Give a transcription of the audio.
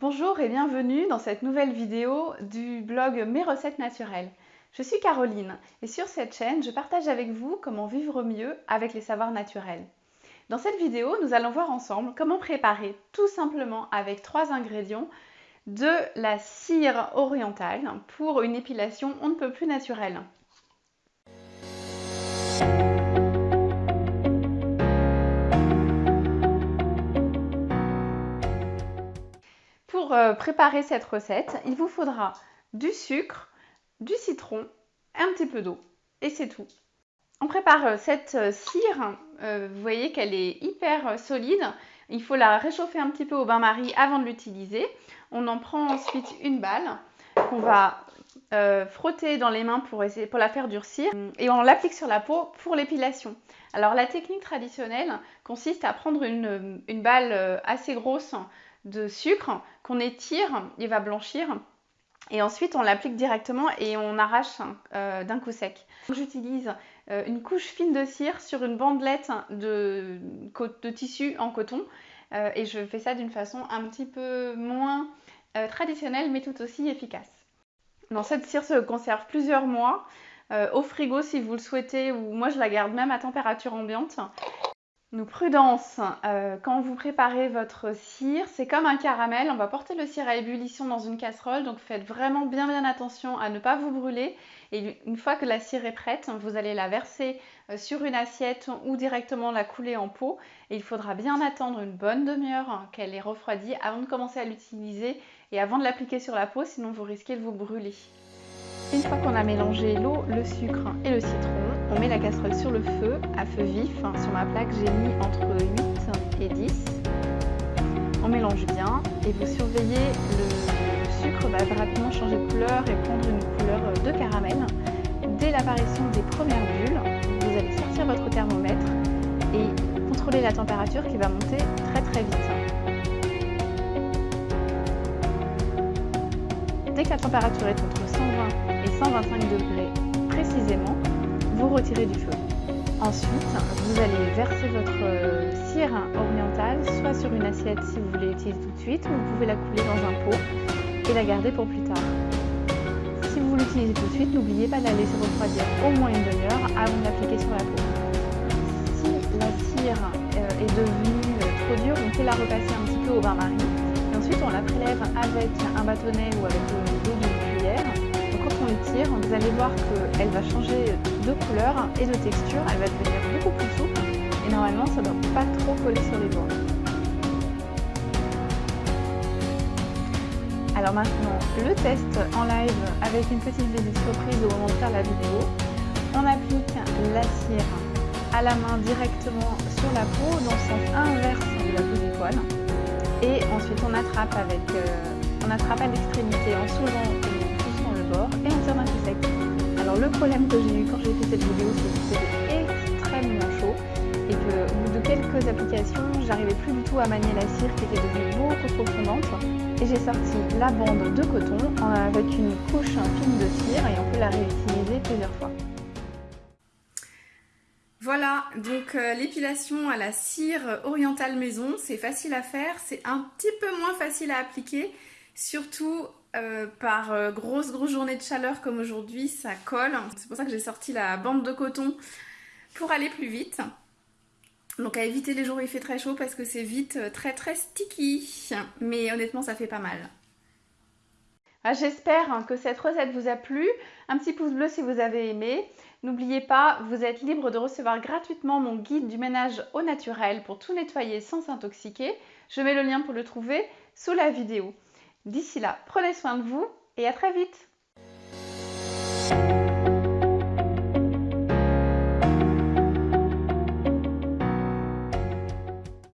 Bonjour et bienvenue dans cette nouvelle vidéo du blog Mes recettes naturelles. Je suis Caroline et sur cette chaîne, je partage avec vous comment vivre mieux avec les savoirs naturels. Dans cette vidéo, nous allons voir ensemble comment préparer tout simplement avec trois ingrédients de la cire orientale pour une épilation on ne peut plus naturelle. Préparer cette recette, il vous faudra du sucre, du citron, un petit peu d'eau et c'est tout. On prépare euh, cette euh, cire, vous voyez qu'elle est hyper solide. Il faut la réchauffer un petit peu au bain-marie avant de l'utiliser. On en prend ensuite une balle qu'on va frotter dans les mains pour, la faire durcir et on l'applique sur la peau pour l'épilation. Alors la technique traditionnelle consiste à prendre une balle assez grosse de sucre qu'on étire, il va blanchir. Et ensuite, on l'applique directement et on arrache euh, d'un coup sec. J'utilise euh, une couche fine de cire sur une bandelette de, de tissu en coton. Euh, et je fais ça d'une façon un petit peu moins traditionnelle, mais tout aussi efficace. Dans cette cire se conserve plusieurs mois. au frigo si vous le souhaitez, ou moi je la garde même à température ambiante. Nous, prudence, euh, quand vous préparez votre cire, c'est comme un caramel, on va porter le cire à ébullition dans une casserole, donc faites vraiment bien bien attention à ne pas vous brûler. Et une fois que la cire est prête, vous allez la verser euh, sur une assiette ou directement la couler en pot. Et il faudra bien attendre une bonne demi-heure qu'elle ait refroidi avant de commencer à l'utiliser et avant de l'appliquer sur la peau, sinon vous risquez de vous brûler. Une fois qu'on a mélangé l'eau, le sucre et le citron, on met la casserole sur le feu, à feu vif. Sur ma plaque, j'ai mis entre 8 et 10. On mélange bien et vous surveillez, le sucre va rapidement changer de couleur et prendre une couleur de caramel. Dès l'apparition des premières bulles, vous allez sortir votre thermomètre et contrôler la température qui va monter très très vite. Dès que la température est entre 120 et 125 degrés précisément, vous retirez du feu. Ensuite, vous allez verser votre euh, cire orientale soit sur une assiette si vous voulez l'utiliser tout de suite, ou vous pouvez la couler dans un pot et la garder pour plus tard. Si vous l'utilisez tout de suite, n'oubliez pas de la laisser refroidir au moins une demi-heure avant de l'appliquer sur la peau. Si la cire euh, est devenue euh, trop dure, on peut la repasser un petit peu au bain-marie. Et ensuite, on la prélève avec un bâtonnet ou avec l'eau cuillère tire, vous allez voir qu'elle va changer de couleur et de texture, elle va devenir beaucoup plus souple et normalement ça ne doit pas trop coller sur les doigts. Alors maintenant, le test en live avec une petite visite surprise au moment de faire la vidéo. On applique la cire à la main directement sur la peau dans le sens inverse de la peau du poil. Et ensuite on attrape avec, euh, on attrape à l'extrémité en soulevant coup sec. Alors le problème que j'ai eu quand j'ai fait cette vidéo, c'est que c'était extrêmement chaud et que au bout de quelques applications, j'arrivais plus du tout à manier la cire qui était devenue beaucoup trop fondante. Et j'ai sorti la bande de coton avec une couche fine de cire et on peut la réutiliser plusieurs fois. Voilà, donc euh, l'épilation à la cire orientale maison, c'est facile à faire, c'est un petit peu moins facile à appliquer, surtout euh, par euh, grosse grosse journée de chaleur comme aujourd'hui, ça colle. C'est pour ça que j'ai sorti la bande de coton pour aller plus vite. Donc à éviter les jours où il fait très chaud parce que c'est vite euh, très très sticky. Mais honnêtement ça fait pas mal. Ah, j'espère que cette recette vous a plu. Un petit pouce bleu si vous avez aimé. N'oubliez pas, vous êtes libre de recevoir gratuitement mon guide du ménage au naturel pour tout nettoyer sans s'intoxiquer. Je mets le lien pour le trouver sous la vidéo. D'ici là, prenez soin de vous et à très vite